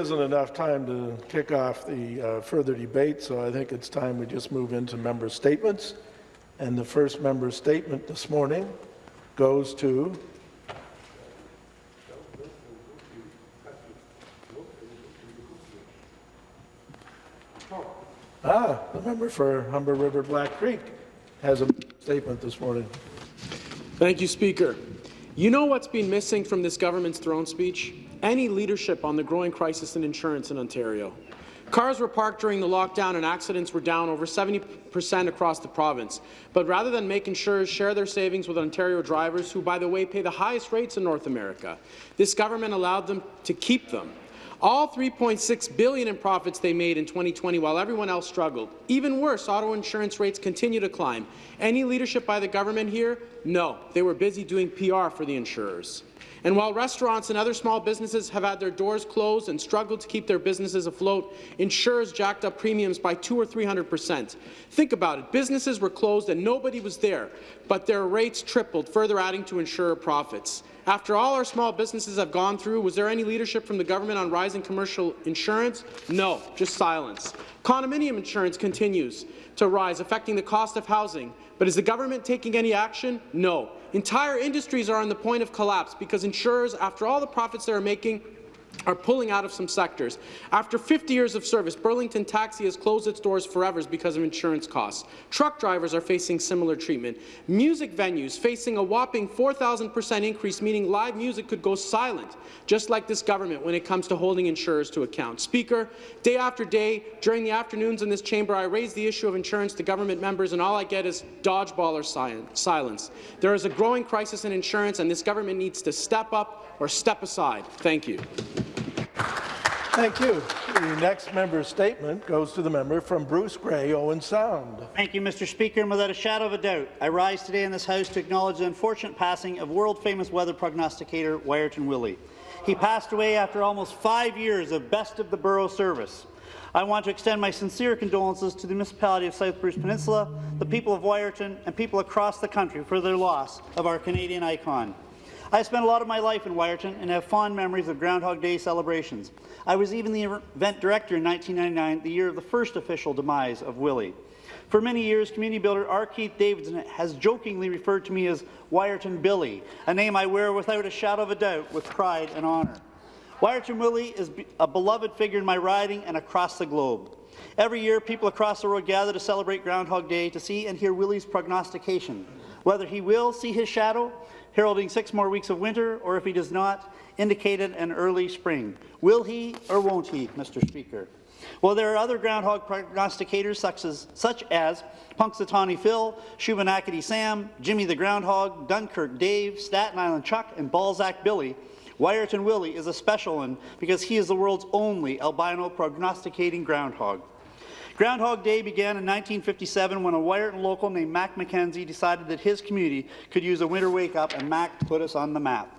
isn't enough time to kick off the uh, further debate, so I think it's time we just move into member statements. And the first member statement this morning goes to Ah, the member for Humber River Black Creek has a statement this morning. Thank you, Speaker. You know what's been missing from this government's throne speech? Any leadership on the growing crisis in insurance in Ontario. Cars were parked during the lockdown and accidents were down over 70% across the province. But rather than make insurers share their savings with Ontario drivers, who, by the way, pay the highest rates in North America, this government allowed them to keep them. All 3.6 billion in profits they made in 2020 while everyone else struggled. Even worse, auto insurance rates continue to climb. Any leadership by the government here? No. They were busy doing PR for the insurers. And while restaurants and other small businesses have had their doors closed and struggled to keep their businesses afloat, insurers jacked up premiums by 2 or 300 percent. Think about it. Businesses were closed and nobody was there, but their rates tripled, further adding to insurer profits. After all our small businesses have gone through, was there any leadership from the government on rising commercial insurance? No, just silence. Condominium insurance continues to rise, affecting the cost of housing. But is the government taking any action? No. Entire industries are on the point of collapse because insurers, after all the profits they are making, are pulling out of some sectors. After 50 years of service, Burlington Taxi has closed its doors forever because of insurance costs. Truck drivers are facing similar treatment. Music venues facing a whopping 4,000% increase, meaning live music could go silent, just like this government when it comes to holding insurers to account. Speaker, day after day, during the afternoons in this chamber, I raise the issue of insurance to government members, and all I get is dodgeball or silence. There is a growing crisis in insurance, and this government needs to step up or step aside. Thank you. Thank you. The next member's statement goes to the member from Bruce Grey, Owen Sound. Thank you, Mr. Speaker. And without a shadow of a doubt, I rise today in this House to acknowledge the unfortunate passing of world-famous weather prognosticator Wiarton Willie. He passed away after almost five years of best of the borough service. I want to extend my sincere condolences to the municipality of South Bruce Peninsula, the people of Wiarton, and people across the country for their loss of our Canadian icon. I spent a lot of my life in Wiarton and have fond memories of Groundhog Day celebrations. I was even the event director in 1999, the year of the first official demise of Willie. For many years, community builder R. Keith Davidson has jokingly referred to me as Wiarton Billy, a name I wear without a shadow of a doubt with pride and honour. Wiarton Willie is a beloved figure in my riding and across the globe. Every year, people across the world gather to celebrate Groundhog Day to see and hear Willie's prognostication, whether he will see his shadow heralding six more weeks of winter, or if he does not, indicated an early spring. Will he or won't he, Mr. Speaker? Well, there are other groundhog prognosticators such as, such as Punxsutawney Phil, Shubenacadie Sam, Jimmy the Groundhog, Dunkirk Dave, Staten Island Chuck, and Balzac Billy. Wiarton Willie is a special one because he is the world's only albino prognosticating groundhog. Groundhog Day began in 1957 when a Wiarton local named Mac McKenzie decided that his community could use a winter wake-up, and Mac put us on the map.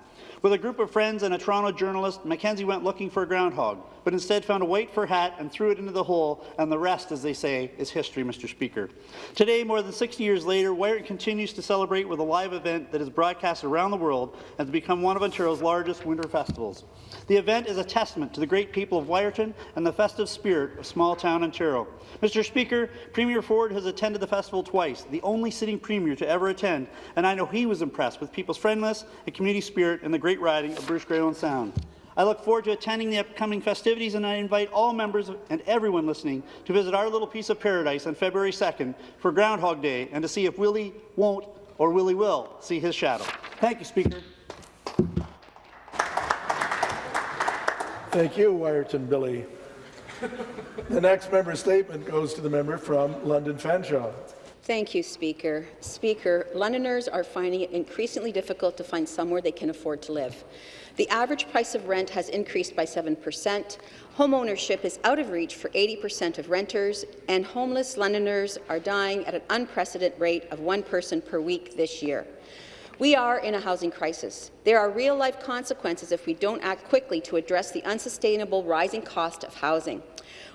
With a group of friends and a Toronto journalist, Mackenzie went looking for a groundhog, but instead found a white fur hat and threw it into the hole, and the rest, as they say, is history, Mr. Speaker. Today, more than 60 years later, Wiarton continues to celebrate with a live event that is broadcast around the world and has become one of Ontario's largest winter festivals. The event is a testament to the great people of Wiarton and the festive spirit of small-town Ontario. Mr. Speaker, Premier Ford has attended the festival twice, the only sitting Premier to ever attend, and I know he was impressed with people's friendliness and community spirit in the great riding of Bruce Owen Sound. I look forward to attending the upcoming festivities, and I invite all members and everyone listening to visit our little piece of paradise on February 2nd for Groundhog Day and to see if Willie won't or Willie will see his shadow. Thank you, Speaker. Thank you, Wiarton Billy. the next member statement goes to the member from London Fanshawe. Thank you, Speaker. Speaker, Londoners are finding it increasingly difficult to find somewhere they can afford to live. The average price of rent has increased by 7%, Homeownership is out of reach for 80% of renters, and homeless Londoners are dying at an unprecedented rate of one person per week this year. We are in a housing crisis. There are real-life consequences if we don't act quickly to address the unsustainable rising cost of housing.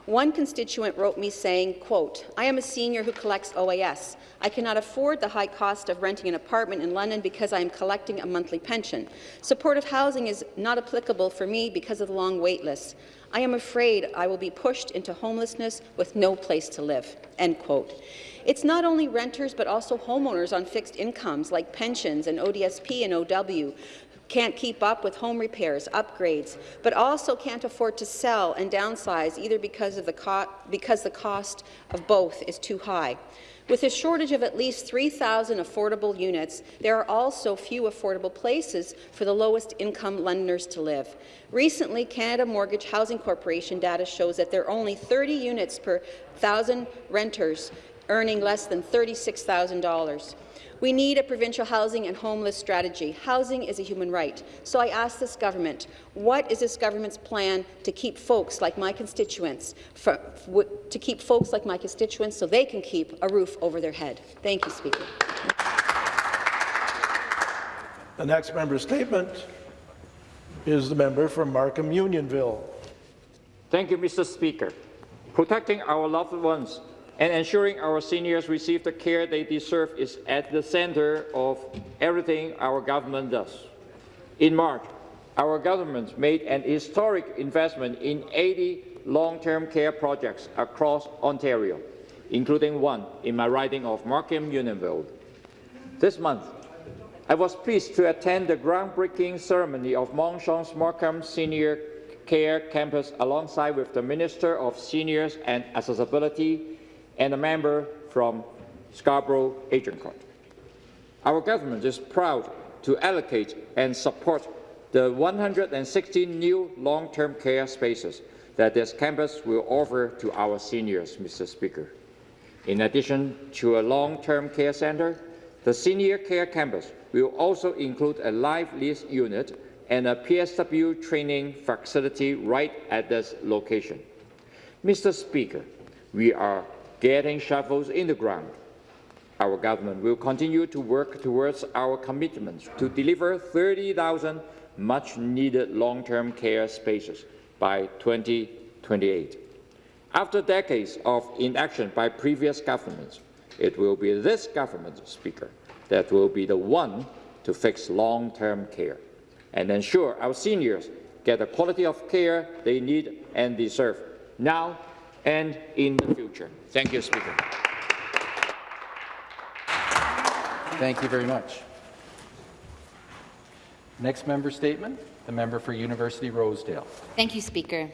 One constituent wrote me saying, quote, I am a senior who collects OAS. I cannot afford the high cost of renting an apartment in London because I am collecting a monthly pension. Supportive housing is not applicable for me because of the long wait list. I am afraid I will be pushed into homelessness with no place to live. End quote. It's not only renters but also homeowners on fixed incomes like pensions and ODSP and OW can't keep up with home repairs, upgrades, but also can't afford to sell and downsize either because, of the, because the cost of both is too high. With a shortage of at least 3,000 affordable units, there are also few affordable places for the lowest income Londoners to live. Recently, Canada Mortgage Housing Corporation data shows that there are only 30 units per thousand renters earning less than $36,000. We need a provincial housing and homeless strategy. Housing is a human right. So I ask this government, what is this government's plan to keep folks like my constituents, for, to keep folks like my constituents so they can keep a roof over their head? Thank you, Speaker. The next member statement is the member from Markham Unionville. Thank you, Mr. Speaker. Protecting our loved ones and ensuring our seniors receive the care they deserve is at the centre of everything our government does. In March, our government made an historic investment in 80 long-term care projects across Ontario, including one in my riding of Markham Unionville. This month, I was pleased to attend the groundbreaking ceremony of Mon Sheong Markham Senior Care Campus alongside with the Minister of Seniors and Accessibility and a member from Scarborough Agincourt. Our government is proud to allocate and support the 160 new long-term care spaces that this campus will offer to our seniors, Mr. Speaker. In addition to a long-term care centre, the senior care campus will also include a live lease unit and a PSW training facility right at this location. Mr. Speaker, we are getting shovels in the ground. Our government will continue to work towards our commitments to deliver 30,000 much-needed long-term care spaces by 2028. After decades of inaction by previous governments, it will be this government, Speaker, that will be the one to fix long-term care and ensure our seniors get the quality of care they need and deserve now and in the future. Thank you, Speaker. Thank you very much. Next member statement, the member for University Rosedale. Thank you, Speaker.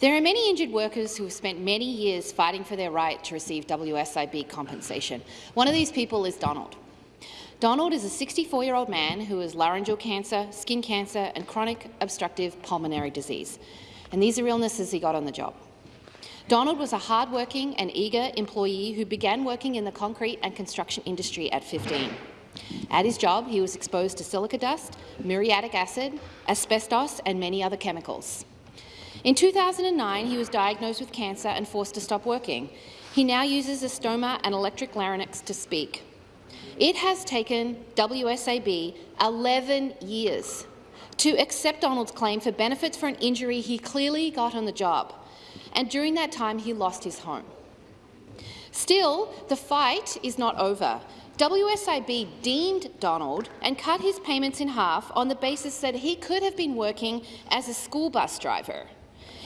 There are many injured workers who have spent many years fighting for their right to receive WSIB compensation. One of these people is Donald. Donald is a 64-year-old man who has laryngeal cancer, skin cancer and chronic obstructive pulmonary disease. And these are illnesses he got on the job. Donald was a hard-working and eager employee who began working in the concrete and construction industry at 15. At his job, he was exposed to silica dust, muriatic acid, asbestos and many other chemicals. In 2009, he was diagnosed with cancer and forced to stop working. He now uses a stoma and electric larynx to speak. It has taken WSIB 11 years to accept Donald's claim for benefits for an injury he clearly got on the job and during that time he lost his home. Still, the fight is not over. WSIB deemed Donald and cut his payments in half on the basis that he could have been working as a school bus driver.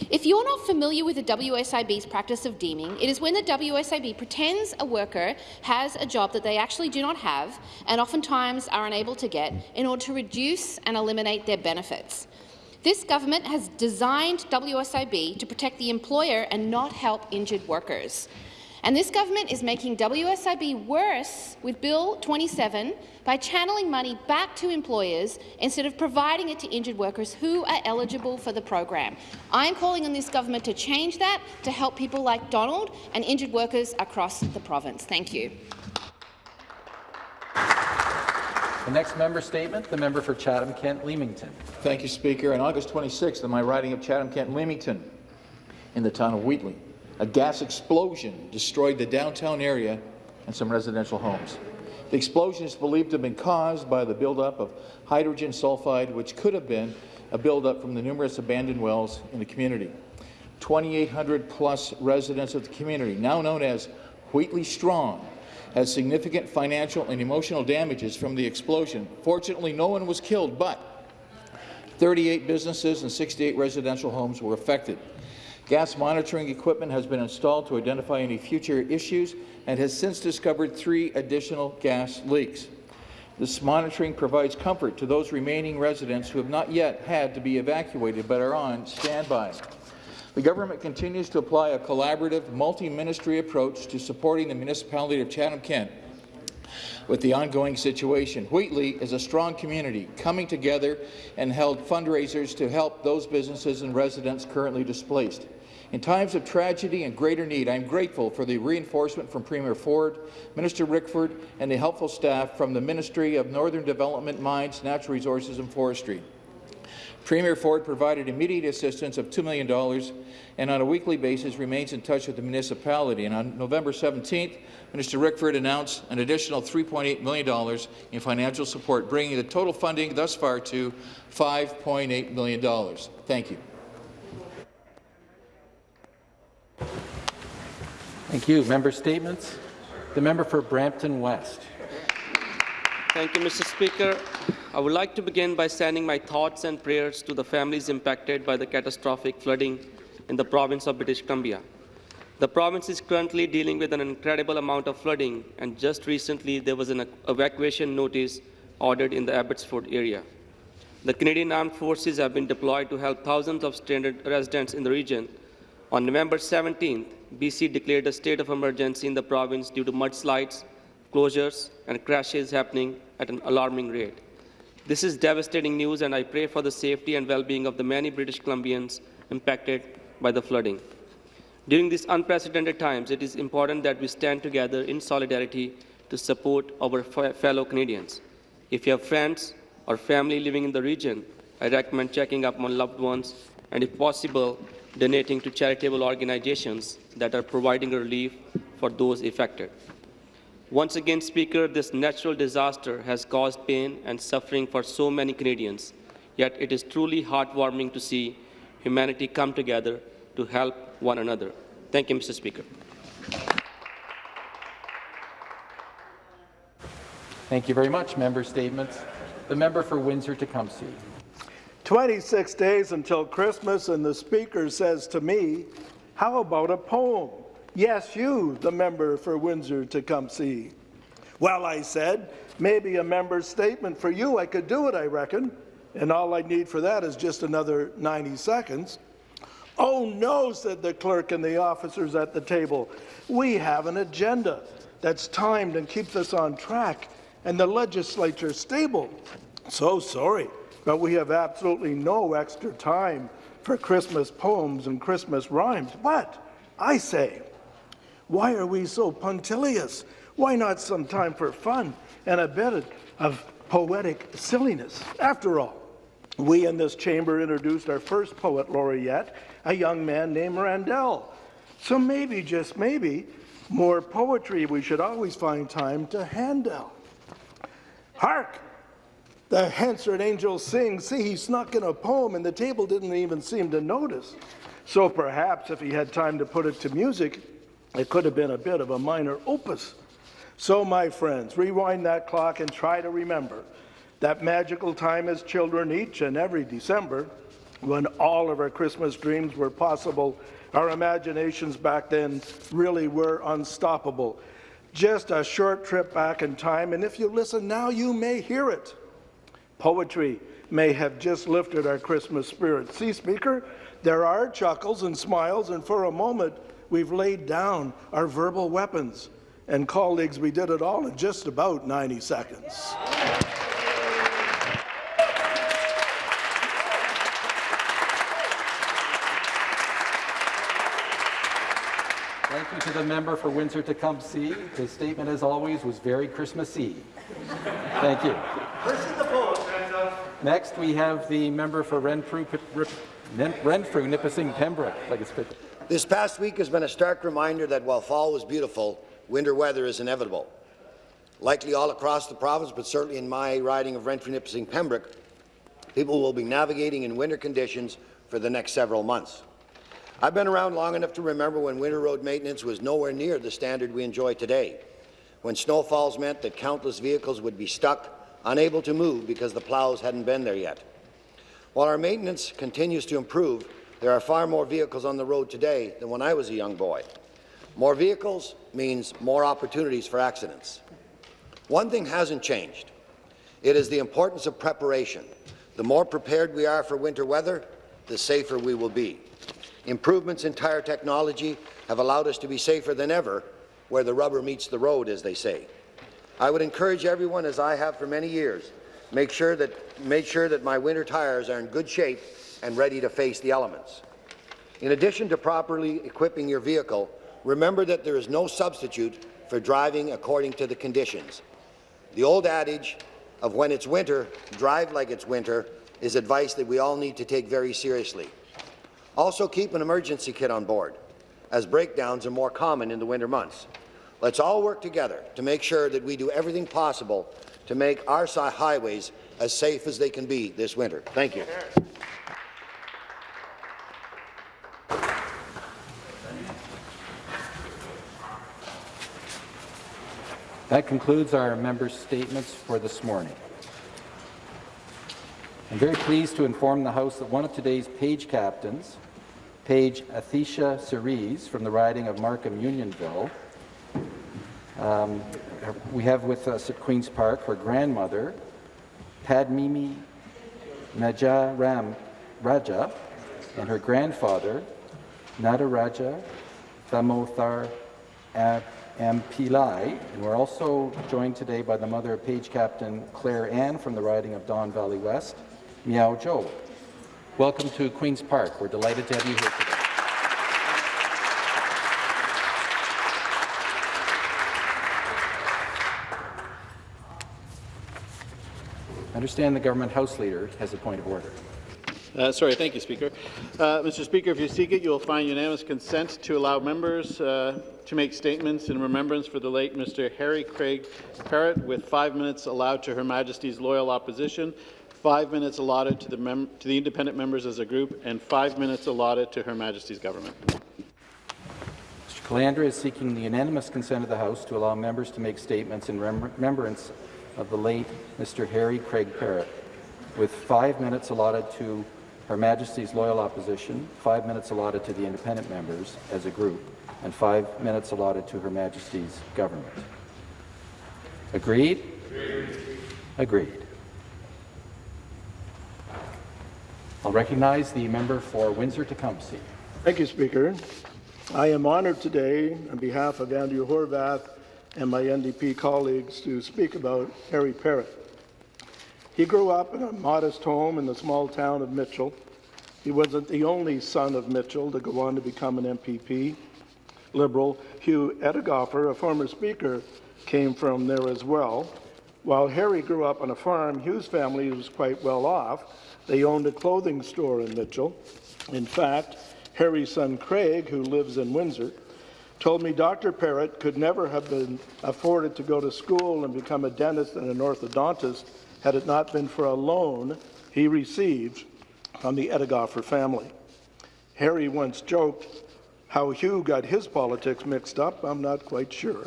If you're not familiar with the WSIB's practice of deeming, it is when the WSIB pretends a worker has a job that they actually do not have and oftentimes are unable to get in order to reduce and eliminate their benefits. This government has designed WSIB to protect the employer and not help injured workers. And this government is making WSIB worse with Bill 27 by channeling money back to employers instead of providing it to injured workers who are eligible for the program. I am calling on this government to change that to help people like Donald and injured workers across the province. Thank you. The next member statement, the member for Chatham-Kent-Leamington. Thank you, Speaker. On August 26th, in my riding of Chatham-Kent-Leamington, in the town of Wheatley, a gas explosion destroyed the downtown area and some residential homes. The explosion is believed to have been caused by the buildup of hydrogen sulfide, which could have been a buildup from the numerous abandoned wells in the community. 2,800 plus residents of the community, now known as Wheatley Strong, has significant financial and emotional damages from the explosion. Fortunately, no one was killed, but 38 businesses and 68 residential homes were affected. Gas monitoring equipment has been installed to identify any future issues and has since discovered three additional gas leaks. This monitoring provides comfort to those remaining residents who have not yet had to be evacuated but are on standby. The government continues to apply a collaborative, multi-ministry approach to supporting the municipality of Chatham-Kent with the ongoing situation. Wheatley is a strong community coming together and held fundraisers to help those businesses and residents currently displaced. In times of tragedy and greater need, I am grateful for the reinforcement from Premier Ford, Minister Rickford, and the helpful staff from the Ministry of Northern Development, Mines, Natural Resources and Forestry. Premier Ford provided immediate assistance of $2 million and on a weekly basis remains in touch with the municipality. And on November 17th, Minister Rickford announced an additional $3.8 million in financial support, bringing the total funding thus far to $5.8 million. Thank you. Thank you. Member statements. The member for Brampton West. Thank you, Mr. Speaker. I would like to begin by sending my thoughts and prayers to the families impacted by the catastrophic flooding in the province of British Columbia. The province is currently dealing with an incredible amount of flooding, and just recently there was an evacuation notice ordered in the Abbotsford area. The Canadian Armed Forces have been deployed to help thousands of stranded residents in the region. On November 17th, BC declared a state of emergency in the province due to mudslides, closures, and crashes happening at an alarming rate. This is devastating news, and I pray for the safety and well-being of the many British Columbians impacted by the flooding. During these unprecedented times, it is important that we stand together in solidarity to support our fellow Canadians. If you have friends or family living in the region, I recommend checking up on loved ones and, if possible, donating to charitable organizations that are providing relief for those affected. Once again, Speaker, this natural disaster has caused pain and suffering for so many Canadians, yet it is truly heartwarming to see humanity come together to help one another. Thank you, Mr. Speaker. Thank you very much. Member statements. The member for Windsor-Tecumseh. 26 days until Christmas, and the Speaker says to me, how about a poem? Yes, you, the member for Windsor-Tecumseh. Well, I said, maybe a member's statement for you. I could do it, I reckon. And all I need for that is just another 90 seconds. Oh, no, said the clerk and the officers at the table. We have an agenda that's timed and keeps us on track, and the legislature stable. So sorry, but we have absolutely no extra time for Christmas poems and Christmas rhymes. But, I say, why are we so punctilious? Why not some time for fun and a bit of poetic silliness? After all, we in this chamber introduced our first poet laureate, a young man named Randell. So maybe, just maybe, more poetry we should always find time to handle. Hark! The Hansard angel sings. See, he snuck in a poem and the table didn't even seem to notice. So perhaps if he had time to put it to music, it could have been a bit of a minor opus. So, my friends, rewind that clock and try to remember that magical time as children each and every December when all of our Christmas dreams were possible. Our imaginations back then really were unstoppable. Just a short trip back in time, and if you listen now, you may hear it. Poetry may have just lifted our Christmas spirit. See, Speaker, there are chuckles and smiles, and for a moment, we've laid down our verbal weapons. And colleagues, we did it all in just about 90 seconds. Thank you to the member for Windsor-Tecumseh. His statement, as always, was very Christmassy. Thank you. Next, we have the member for Renfrew, Renfrew Nipissing, Pembroke. Like it's this past week has been a stark reminder that while fall was beautiful, winter weather is inevitable. Likely all across the province, but certainly in my riding of Renfrew, Nipissing, Pembroke, people will be navigating in winter conditions for the next several months. I've been around long enough to remember when winter road maintenance was nowhere near the standard we enjoy today, when snowfalls meant that countless vehicles would be stuck, unable to move because the plows hadn't been there yet. While our maintenance continues to improve, there are far more vehicles on the road today than when I was a young boy. More vehicles means more opportunities for accidents. One thing hasn't changed. It is the importance of preparation. The more prepared we are for winter weather, the safer we will be. Improvements in tire technology have allowed us to be safer than ever where the rubber meets the road, as they say. I would encourage everyone, as I have for many years, make sure that, make sure that my winter tires are in good shape and ready to face the elements. In addition to properly equipping your vehicle, remember that there is no substitute for driving according to the conditions. The old adage of when it's winter, drive like it's winter is advice that we all need to take very seriously. Also keep an emergency kit on board, as breakdowns are more common in the winter months. Let's all work together to make sure that we do everything possible to make our highways as safe as they can be this winter. Thank you. That concludes our members' statements for this morning. I'm very pleased to inform the House that one of today's page captains, Page Athisha Cerise from the riding of Markham Unionville, um, we have with us at Queen's Park her grandmother, Padmimi Najaram Raja, and her grandfather, Nadaraja Thamothar Ampilai. And we're also joined today by the mother of Page Captain Claire Ann from the riding of Don Valley West, Miao Zhou. Welcome to Queen's Park. We're delighted to have you here today. I understand the government House Leader has a point of order. Uh, sorry, thank you, Speaker. Uh, Mr. Speaker, if you seek it, you will find unanimous consent to allow members uh, to make statements in remembrance for the late Mr. Harry Craig Parrott, with five minutes allowed to Her Majesty's loyal opposition, five minutes allotted to the, to the independent members as a group, and five minutes allotted to Her Majesty's government. Mr. Calandra is seeking the unanimous consent of the House to allow members to make statements in remembrance of the late Mr. Harry Craig Parrott, with five minutes allotted to Her Majesty's loyal opposition, five minutes allotted to the independent members as a group, and five minutes allotted to Her Majesty's government. Agreed? Agreed. Agreed. I'll recognize the member for Windsor-Tecumseh. Thank you, Speaker. I am honored today, on behalf of Andrea Horwath and my NDP colleagues to speak about Harry Parrott. He grew up in a modest home in the small town of Mitchell. He wasn't the only son of Mitchell to go on to become an MPP. Liberal Hugh Edighoffer, a former speaker, came from there as well. While Harry grew up on a farm, Hugh's family was quite well off. They owned a clothing store in Mitchell. In fact, Harry's son Craig, who lives in Windsor, told me Dr. Parrott could never have been afforded to go to school and become a dentist and an orthodontist had it not been for a loan he received from the Edighoffer family. Harry once joked how Hugh got his politics mixed up, I'm not quite sure.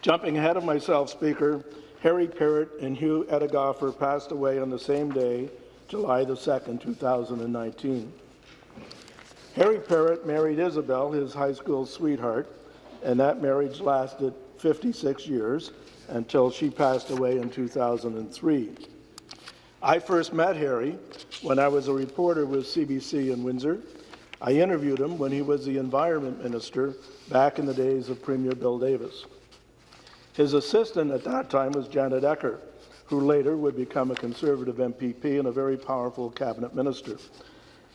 Jumping ahead of myself, Speaker, Harry Parrott and Hugh Edighoffer passed away on the same day, July the 2nd, 2019. Harry Parrott married Isabel, his high school sweetheart, and that marriage lasted 56 years until she passed away in 2003. I first met Harry when I was a reporter with CBC in Windsor. I interviewed him when he was the Environment Minister back in the days of Premier Bill Davis. His assistant at that time was Janet Ecker, who later would become a Conservative MPP and a very powerful cabinet minister.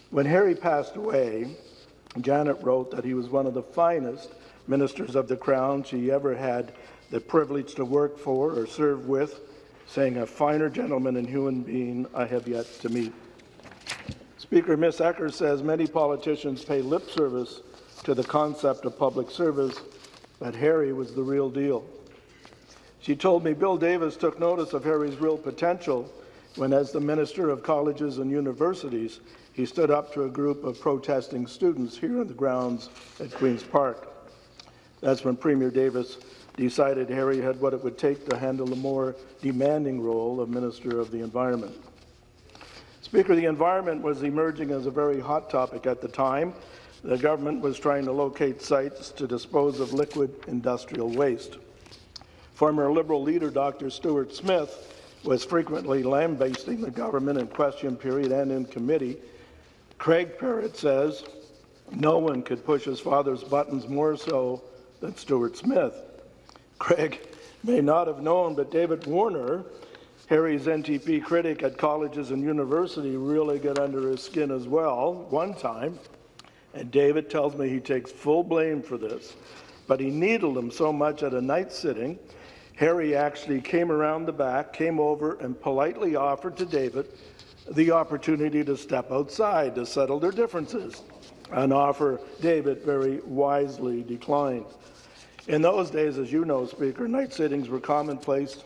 When Harry passed away, Janet wrote that he was one of the finest ministers of the Crown she ever had the privilege to work for or serve with, saying, a finer gentleman and human being I have yet to meet. Speaker Miss Ecker says many politicians pay lip service to the concept of public service, but Harry was the real deal. She told me Bill Davis took notice of Harry's real potential when, as the Minister of Colleges and Universities, he stood up to a group of protesting students here on the grounds at Queen's Park. That's when Premier Davis decided Harry had what it would take to handle a more demanding role of Minister of the Environment. Speaker, the environment was emerging as a very hot topic at the time. The government was trying to locate sites to dispose of liquid industrial waste. Former Liberal leader Dr. Stuart Smith was frequently lambasting the government in question period and in committee. Craig Parrott says no one could push his father's buttons more so than Stuart Smith. Craig may not have known, but David Warner, Harry's NDP critic at colleges and university, really got under his skin as well one time. And David tells me he takes full blame for this. But he needled him so much at a night sitting, Harry actually came around the back, came over, and politely offered to David the opportunity to step outside to settle their differences, an offer David very wisely declined. In those days, as you know, Speaker, night sittings were commonplace.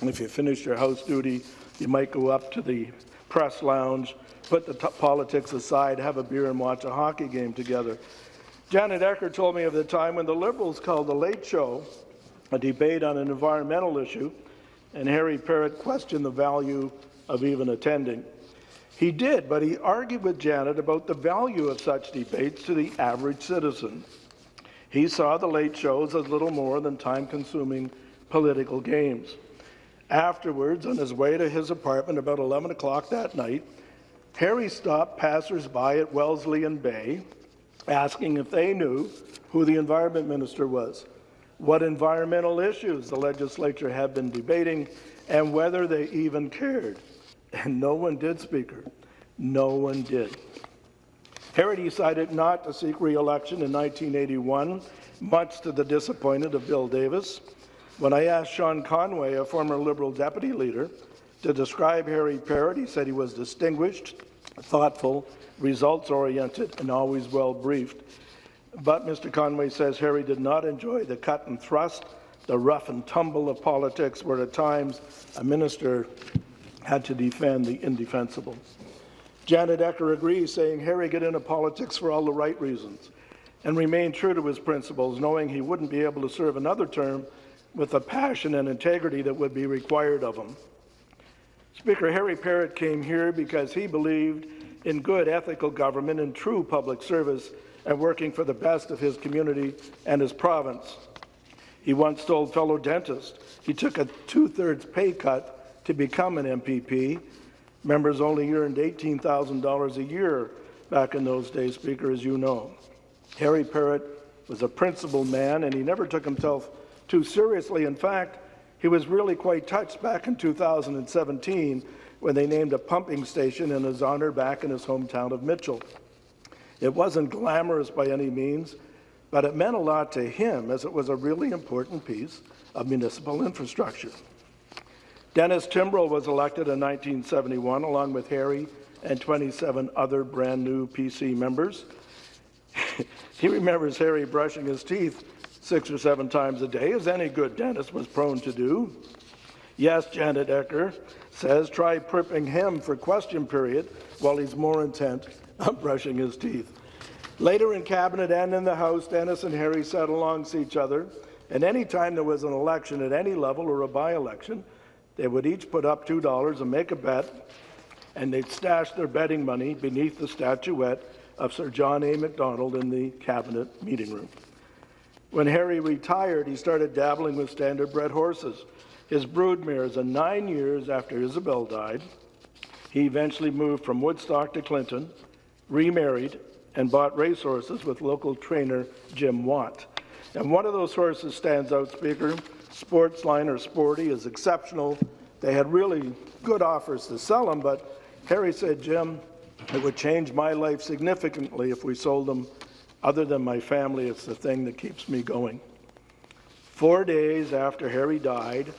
And if you finished your house duty, you might go up to the press lounge, put the politics aside, have a beer and watch a hockey game together. Janet Ecker told me of the time when the Liberals called the Late Show a debate on an environmental issue, and Harry Parrott questioned the value of even attending. He did, but he argued with Janet about the value of such debates to the average citizen. He saw the late shows as little more than time-consuming political games. Afterwards, on his way to his apartment about 11 o'clock that night, Harry stopped passers-by at Wellesley and Bay, asking if they knew who the environment minister was, what environmental issues the legislature had been debating, and whether they even cared. And no one did, Speaker. No one did. Harry decided not to seek re-election in 1981, much to the disappointment of Bill Davis. When I asked Sean Conway, a former Liberal deputy leader, to describe Harry Parrott, he said he was distinguished, thoughtful, results-oriented, and always well-briefed. But Mr. Conway says Harry did not enjoy the cut and thrust, the rough and tumble of politics, where at times a minister had to defend the indefensible. Janet Ecker agrees, saying Harry got into politics for all the right reasons and remained true to his principles, knowing he wouldn't be able to serve another term with the passion and integrity that would be required of him. Speaker Harry Parrott came here because he believed in good ethical government and true public service and working for the best of his community and his province. He once told fellow dentists he took a two-thirds pay cut to become an MPP Members only earned $18,000 a year back in those days, Speaker, as you know. Harry Parrott was a principled man, and he never took himself too seriously. In fact, he was really quite touched back in 2017 when they named a pumping station in his honour back in his hometown of Mitchell. It wasn't glamorous by any means, but it meant a lot to him as it was a really important piece of municipal infrastructure. Dennis Timbrell was elected in 1971, along with Harry and 27 other brand new PC members. he remembers Harry brushing his teeth six or seven times a day, as any good dentist was prone to do. Yes, Janet Ecker says, try prepping him for question period while he's more intent on brushing his teeth. Later in Cabinet and in the House, Dennis and Harry sat alongside each other, and any time there was an election at any level or a by-election, they would each put up $2 and make a bet, and they'd stash their betting money beneath the statuette of Sir John A. Macdonald in the cabinet meeting room. When Harry retired, he started dabbling with standard-bred horses, his brood mares, and nine years after Isabel died, he eventually moved from Woodstock to Clinton, remarried, and bought racehorses with local trainer Jim Watt. And one of those horses stands out, Speaker, Sportsline or Sporty is exceptional. They had really good offers to sell them, but Harry said, Jim, it would change my life significantly if we sold them. Other than my family, it's the thing that keeps me going. Four days after Harry died,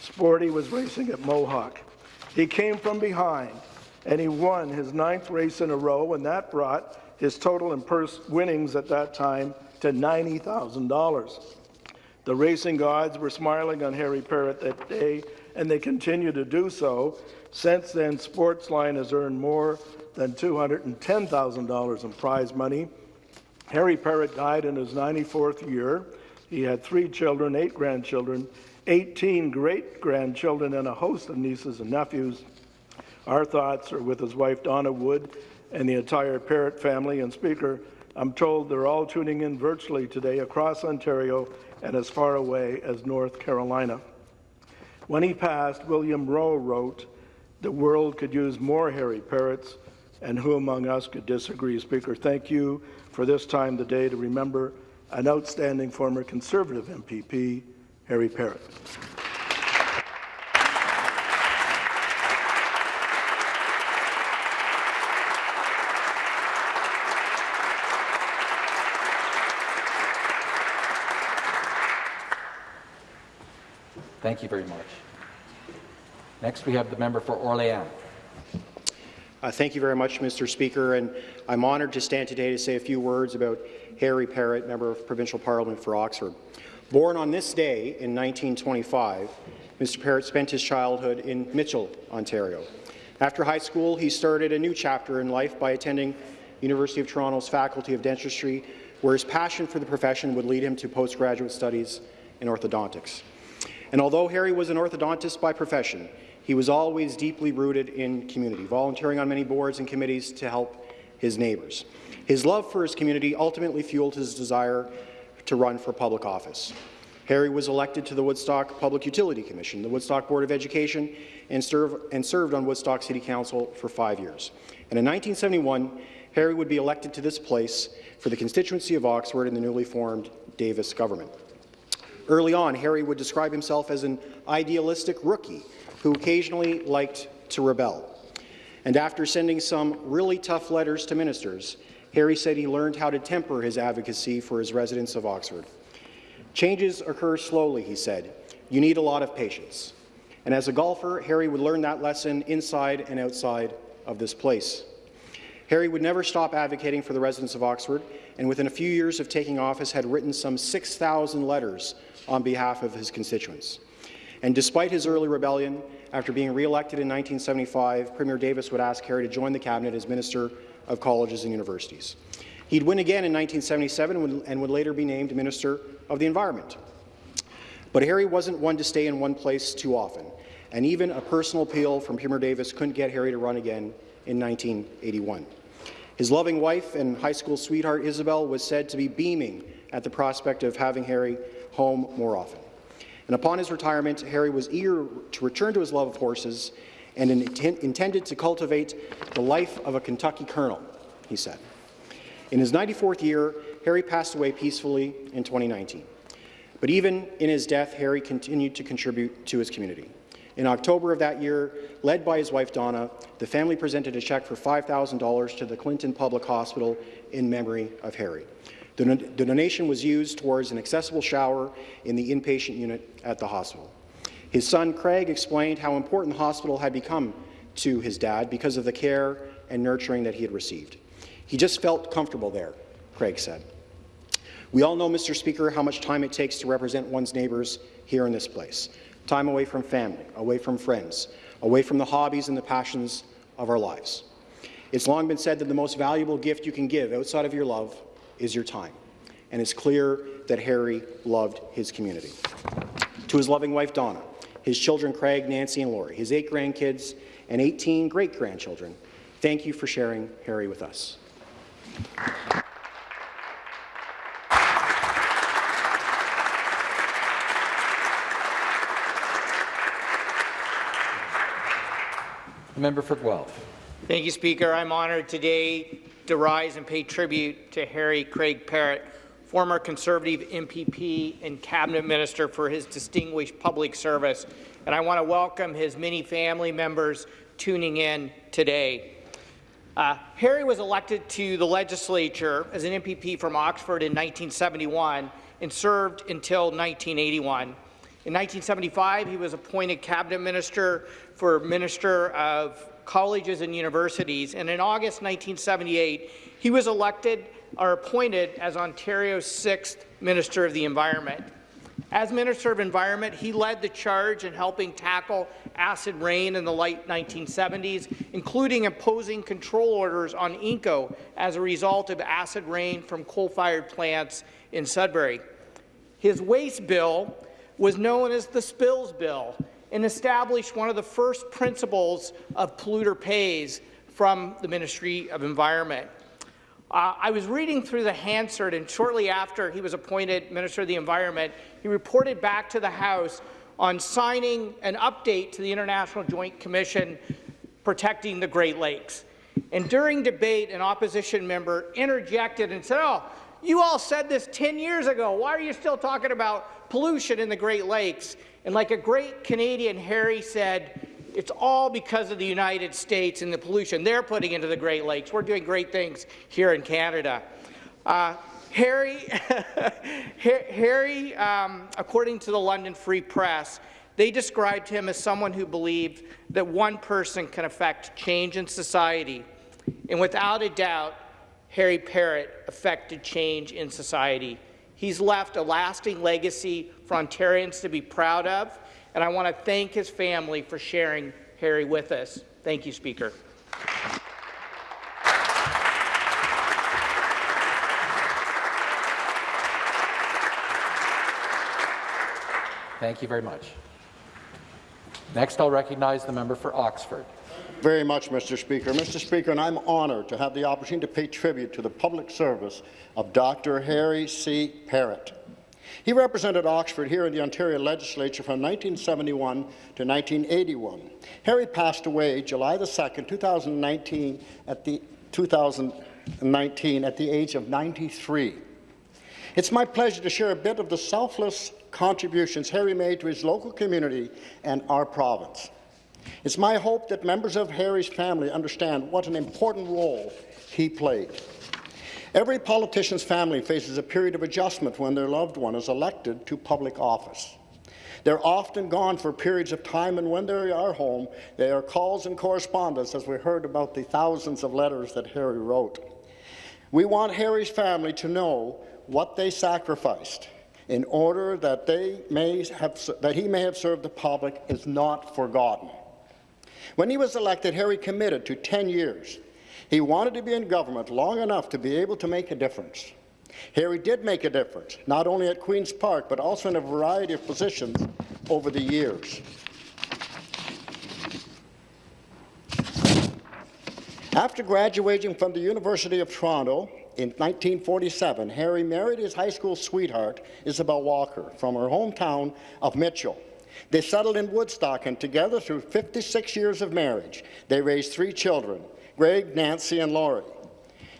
Sporty was racing at Mohawk. He came from behind, and he won his ninth race in a row, and that brought his total in purse winnings at that time to $90,000. The racing gods were smiling on Harry Parrott that day, and they continue to do so. Since then, Sportsline has earned more than $210,000 in prize money. Harry Parrott died in his 94th year. He had three children, eight grandchildren, 18 great-grandchildren, and a host of nieces and nephews. Our thoughts are with his wife, Donna Wood, and the entire Parrott family. And Speaker, I'm told they're all tuning in virtually today across Ontario and as far away as North Carolina. When he passed, William Rowe wrote, the world could use more Harry Parrotts, and who among us could disagree? Speaker, thank you for this time today to remember an outstanding former Conservative MPP, Harry Parrott. Thank you very much. Next, we have the member for Orléans. Uh, thank you very much, Mr. Speaker, and I'm honoured to stand today to say a few words about Harry Parrott, Member of Provincial Parliament for Oxford. Born on this day in 1925, Mr. Parrott spent his childhood in Mitchell, Ontario. After high school, he started a new chapter in life by attending University of Toronto's Faculty of Dentistry, where his passion for the profession would lead him to postgraduate studies in orthodontics. And although Harry was an orthodontist by profession, he was always deeply rooted in community, volunteering on many boards and committees to help his neighbours. His love for his community ultimately fueled his desire to run for public office. Harry was elected to the Woodstock Public Utility Commission, the Woodstock Board of Education, and, serve, and served on Woodstock City Council for five years. And in 1971, Harry would be elected to this place for the constituency of Oxford in the newly formed Davis government. Early on, Harry would describe himself as an idealistic rookie who occasionally liked to rebel. And after sending some really tough letters to ministers, Harry said he learned how to temper his advocacy for his residents of Oxford. Changes occur slowly, he said. You need a lot of patience. And as a golfer, Harry would learn that lesson inside and outside of this place. Harry would never stop advocating for the residents of Oxford, and within a few years of taking office had written some 6,000 letters on behalf of his constituents. And despite his early rebellion, after being re-elected in 1975, Premier Davis would ask Harry to join the cabinet as Minister of Colleges and Universities. He'd win again in 1977 and would later be named Minister of the Environment. But Harry wasn't one to stay in one place too often, and even a personal appeal from Premier Davis couldn't get Harry to run again in 1981. His loving wife and high school sweetheart Isabel was said to be beaming at the prospect of having Harry home more often. And upon his retirement, Harry was eager to return to his love of horses and intended to cultivate the life of a Kentucky colonel, he said. In his 94th year, Harry passed away peacefully in 2019. But even in his death, Harry continued to contribute to his community. In October of that year, led by his wife Donna, the family presented a check for $5,000 to the Clinton Public Hospital in memory of Harry. The, the donation was used towards an accessible shower in the inpatient unit at the hospital. His son, Craig, explained how important the hospital had become to his dad because of the care and nurturing that he had received. He just felt comfortable there, Craig said. We all know, Mr. Speaker, how much time it takes to represent one's neighbours here in this place. Time away from family, away from friends, away from the hobbies and the passions of our lives. It's long been said that the most valuable gift you can give outside of your love is your time. And it's clear that Harry loved his community. To his loving wife, Donna, his children, Craig, Nancy, and Lori, his eight grandkids, and 18 great-grandchildren, thank you for sharing Harry with us. member for Guelph. Thank you, Speaker. I'm honoured today to rise and pay tribute to Harry Craig Parrott, former Conservative MPP and Cabinet Minister for his distinguished public service. And I want to welcome his many family members tuning in today. Uh, Harry was elected to the legislature as an MPP from Oxford in 1971 and served until 1981. In 1975, he was appointed cabinet minister for Minister of colleges and universities, and in August 1978, he was elected or appointed as Ontario's sixth Minister of the Environment. As Minister of Environment, he led the charge in helping tackle acid rain in the late 1970s, including imposing control orders on Inco as a result of acid rain from coal-fired plants in Sudbury. His waste bill was known as the Spills Bill and established one of the first principles of polluter pays from the Ministry of Environment. Uh, I was reading through the Hansard, and shortly after he was appointed Minister of the Environment, he reported back to the House on signing an update to the International Joint Commission protecting the Great Lakes. And during debate, an opposition member interjected and said, oh, you all said this 10 years ago. Why are you still talking about pollution in the Great Lakes? And like a great Canadian, Harry said, it's all because of the United States and the pollution they're putting into the Great Lakes. We're doing great things here in Canada. Uh, Harry, Harry um, according to the London Free Press, they described him as someone who believed that one person can affect change in society. And without a doubt, Harry Parrott affected change in society. He's left a lasting legacy for Ontarians to be proud of and I want to thank his family for sharing Harry with us. Thank you, Speaker. Thank you very much. Next, I'll recognize the member for Oxford. Very much, Mr. Speaker. Mr. Speaker, and I'm honoured to have the opportunity to pay tribute to the public service of Dr. Harry C. Parrott. He represented Oxford here in the Ontario Legislature from 1971 to 1981. Harry passed away July 2, 2019 at the 2019 at the age of 93. It's my pleasure to share a bit of the selfless contributions Harry made to his local community and our province. It's my hope that members of Harry's family understand what an important role he played. Every politician's family faces a period of adjustment when their loved one is elected to public office. They're often gone for periods of time, and when they are home, there are calls and correspondence, as we heard about the thousands of letters that Harry wrote. We want Harry's family to know what they sacrificed in order that, they may have, that he may have served the public is not forgotten. When he was elected, Harry committed to 10 years he wanted to be in government long enough to be able to make a difference. Harry did make a difference, not only at Queen's Park, but also in a variety of positions over the years. After graduating from the University of Toronto in 1947, Harry married his high school sweetheart, Isabel Walker, from her hometown of Mitchell. They settled in Woodstock, and together through 56 years of marriage, they raised three children, Greg, Nancy, and Laurie.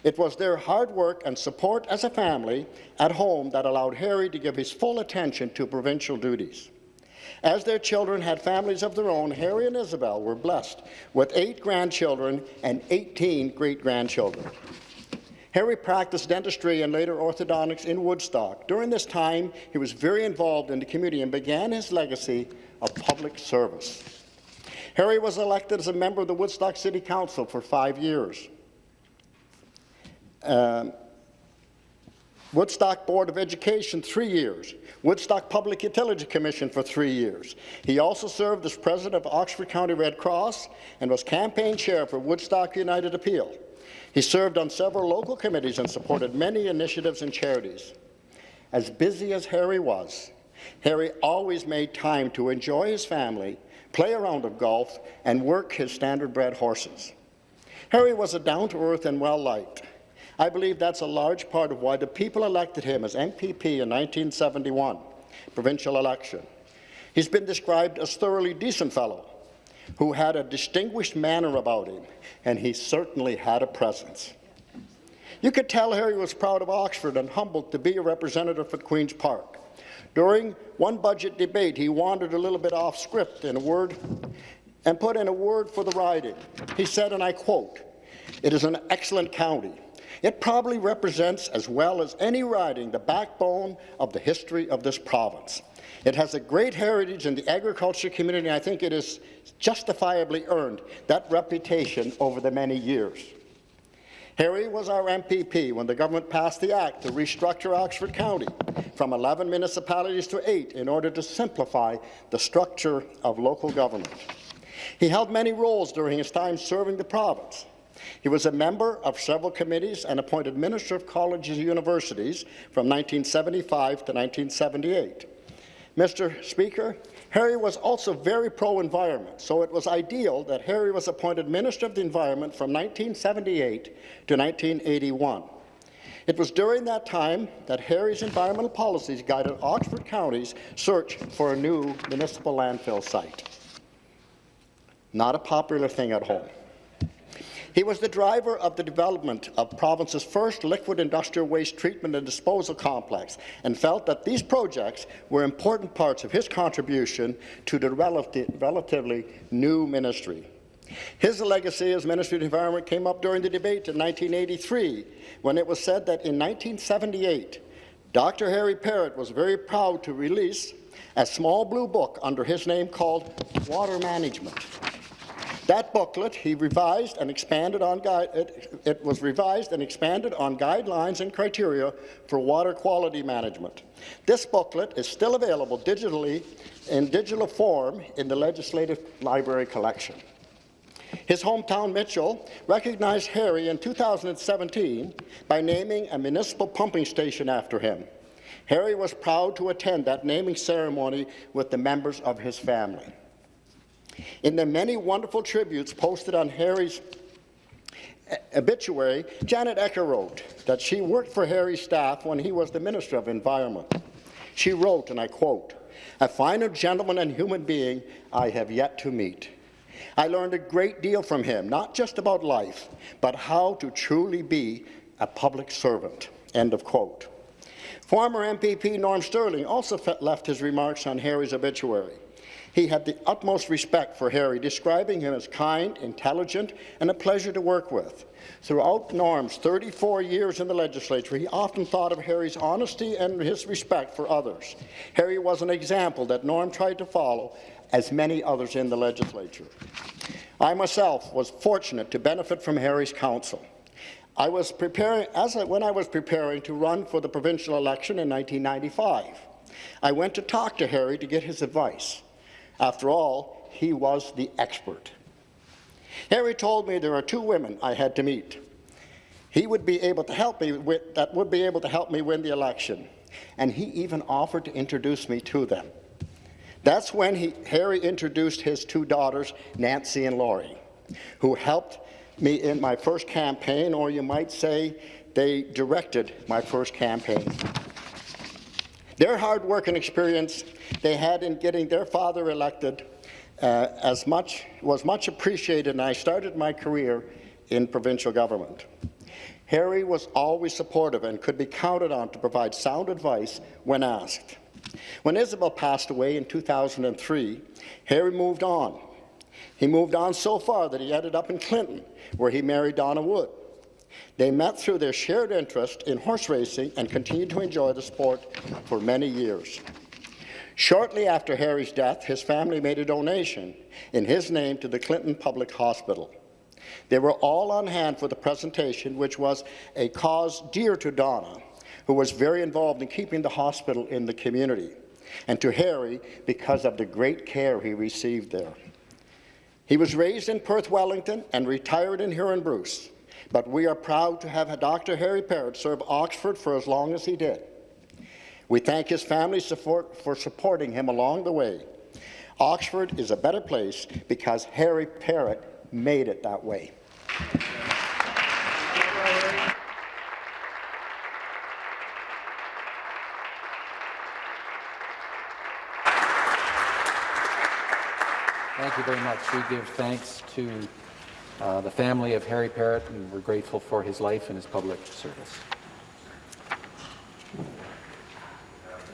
It was their hard work and support as a family at home that allowed Harry to give his full attention to provincial duties. As their children had families of their own, Harry and Isabel were blessed with eight grandchildren and 18 great-grandchildren. Harry practiced dentistry and later orthodontics in Woodstock. During this time, he was very involved in the community and began his legacy of public service. Harry was elected as a member of the Woodstock City Council for five years. Um, Woodstock Board of Education, three years. Woodstock Public Utility Commission for three years. He also served as president of Oxford County Red Cross and was campaign chair for Woodstock United Appeal. He served on several local committees and supported many initiatives and charities. As busy as Harry was, Harry always made time to enjoy his family play a round of golf, and work his standard-bred horses. Harry was a down-to-earth and well-liked. I believe that's a large part of why the people elected him as MPP in 1971, provincial election. He's been described as thoroughly decent fellow, who had a distinguished manner about him, and he certainly had a presence. You could tell Harry was proud of Oxford and humbled to be a representative for Queen's Park. During one budget debate, he wandered a little bit off script in a word and put in a word for the riding. He said, and I quote, it is an excellent county. It probably represents, as well as any riding, the backbone of the history of this province. It has a great heritage in the agriculture community, and I think it has justifiably earned that reputation over the many years. Harry was our MPP when the government passed the Act to restructure Oxford County from 11 municipalities to eight in order to simplify the structure of local government. He held many roles during his time serving the province. He was a member of several committees and appointed Minister of Colleges and Universities from 1975 to 1978. Mr. Speaker, Harry was also very pro-environment, so it was ideal that Harry was appointed Minister of the Environment from 1978 to 1981. It was during that time that Harry's environmental policies guided Oxford County's search for a new municipal landfill site. Not a popular thing at home. He was the driver of the development of province's first liquid industrial waste treatment and disposal complex and felt that these projects were important parts of his contribution to the relatively new ministry. His legacy as Minister of the Environment came up during the debate in 1983 when it was said that in 1978 Dr. Harry Parrott was very proud to release a small blue book under his name called Water Management. That booklet he revised and expanded on it, it was revised and expanded on guidelines and criteria for water quality management. This booklet is still available digitally in digital form in the Legislative Library collection. His hometown, Mitchell, recognized Harry in 2017 by naming a municipal pumping station after him. Harry was proud to attend that naming ceremony with the members of his family. In the many wonderful tributes posted on Harry's obituary, Janet Ecker wrote that she worked for Harry's staff when he was the Minister of Environment. She wrote, and I quote, a finer gentleman and human being I have yet to meet. I learned a great deal from him, not just about life, but how to truly be a public servant. End of quote. Former MPP Norm Sterling also left his remarks on Harry's obituary. He had the utmost respect for Harry, describing him as kind, intelligent, and a pleasure to work with. Throughout Norm's 34 years in the legislature, he often thought of Harry's honesty and his respect for others. Harry was an example that Norm tried to follow, as many others in the legislature. I myself was fortunate to benefit from Harry's counsel. I was preparing, as I, when I was preparing to run for the provincial election in 1995, I went to talk to Harry to get his advice. After all, he was the expert. Harry told me there are two women I had to meet. He would be able to help me with, that would be able to help me win the election, and he even offered to introduce me to them. That's when he, Harry introduced his two daughters, Nancy and Laurie, who helped me in my first campaign, or you might say they directed my first campaign. Their hard work and experience they had in getting their father elected uh, as much, was much appreciated, and I started my career in provincial government. Harry was always supportive and could be counted on to provide sound advice when asked. When Isabel passed away in 2003, Harry moved on. He moved on so far that he ended up in Clinton, where he married Donna Wood. They met through their shared interest in horse racing and continued to enjoy the sport for many years. Shortly after Harry's death, his family made a donation in his name to the Clinton Public Hospital. They were all on hand for the presentation, which was a cause dear to Donna, who was very involved in keeping the hospital in the community, and to Harry because of the great care he received there. He was raised in Perth Wellington and retired in Huron Bruce but we are proud to have Dr. Harry Parrott serve Oxford for as long as he did. We thank his family support for supporting him along the way. Oxford is a better place because Harry Parrott made it that way. Thank you very much. We give thanks to Uh, the family of Harry Parrott, and we're grateful for his life and his public service.